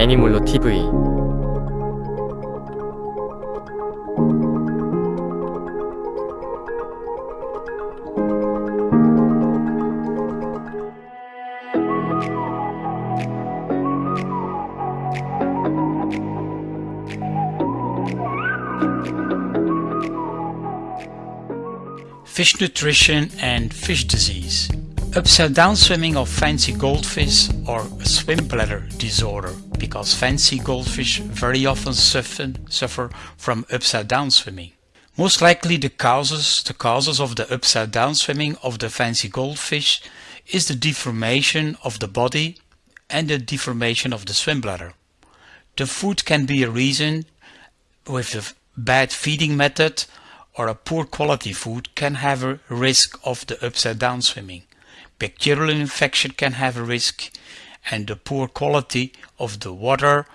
애니몰로 TV Fish nutrition and fish disease. Upside down swimming of fancy goldfish or a swim bladder disorder because fancy goldfish very often suffer, suffer from upside down swimming. Most likely the causes, the causes of the upside down swimming of the fancy goldfish is the deformation of the body and the deformation of the swim bladder. The food can be a reason with a bad feeding method or a poor quality food can have a risk of the upside down swimming. Bacterial infection can have a risk and the poor quality of the water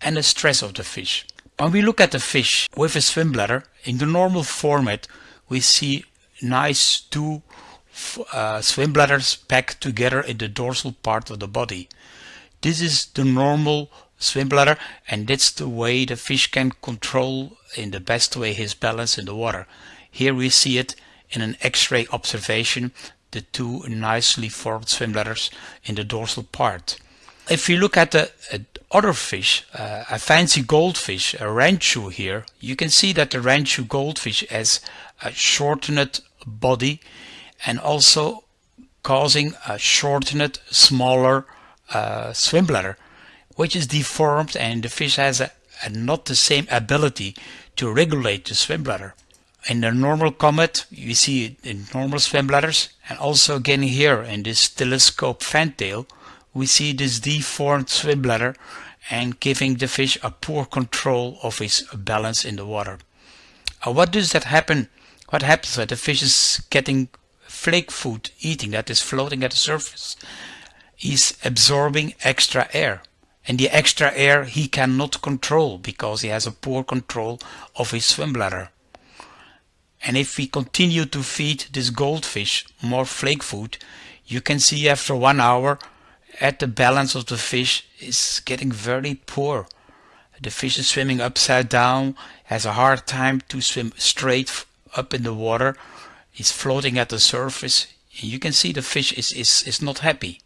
and the stress of the fish. When we look at the fish with a swim bladder, in the normal format we see nice two uh, swim bladders packed together in the dorsal part of the body. This is the normal swim bladder and that's the way the fish can control in the best way his balance in the water. Here we see it in an x-ray observation, the two nicely formed swim bladders in the dorsal part. If you look at the uh, other fish, uh, a fancy goldfish, a ranchu here, you can see that the ranchu goldfish has a shortened body and also causing a shortened, smaller uh, swim bladder which is deformed and the fish has a, a not the same ability to regulate the swim bladder. In the normal comet, you see it in normal swim bladders, and also again here in this telescope fantail, we see this deformed swim bladder and giving the fish a poor control of his balance in the water. Uh, what does that happen? What happens when the fish is getting flake food eating that is floating at the surface? He's absorbing extra air and the extra air he cannot control because he has a poor control of his swim bladder. And if we continue to feed this goldfish more flake food, you can see after one hour at the balance of the fish is getting very poor. The fish is swimming upside down, has a hard time to swim straight up in the water, is floating at the surface. You can see the fish is, is, is not happy.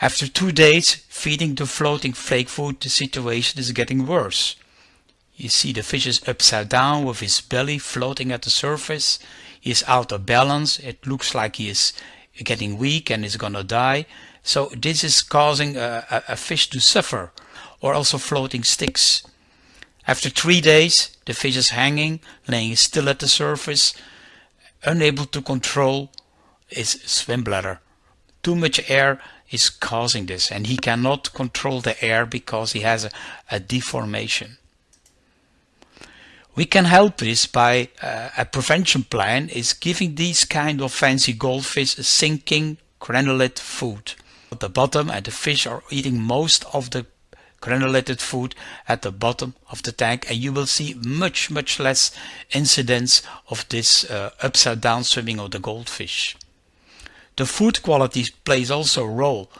After two days feeding the floating flake food, the situation is getting worse. You see the fish is upside down with his belly floating at the surface. He is out of balance. It looks like he is getting weak and is gonna die. So this is causing a, a, fish to suffer or also floating sticks. After three days, the fish is hanging, laying still at the surface, unable to control his swim bladder. Too much air is causing this and he cannot control the air because he has a, a deformation. We can help this by uh, a prevention plan is giving these kind of fancy goldfish a sinking granulate food. At the bottom and the fish are eating most of the granulated food at the bottom of the tank and you will see much much less incidence of this uh, upside down swimming of the goldfish. The food quality plays also a role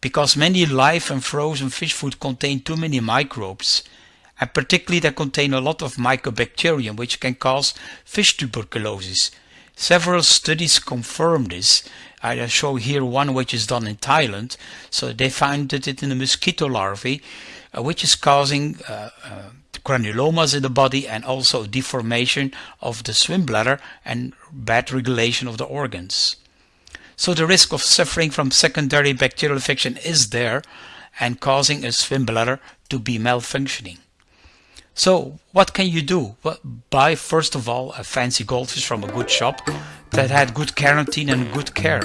because many live and frozen fish food contain too many microbes and particularly they contain a lot of mycobacterium which can cause fish tuberculosis. Several studies confirm this. I show here one which is done in Thailand. So they found it in the mosquito larvae uh, which is causing uh, uh, granulomas in the body and also deformation of the swim bladder and bad regulation of the organs. So the risk of suffering from secondary bacterial infection is there and causing a swim bladder to be malfunctioning. So what can you do? Well, buy first of all a fancy goldfish from a good shop that had good quarantine and good care.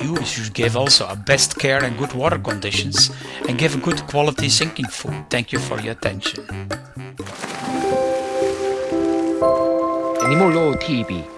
You should give also a best care and good water conditions and give a good quality sinking food. Thank you for your attention. Animal TV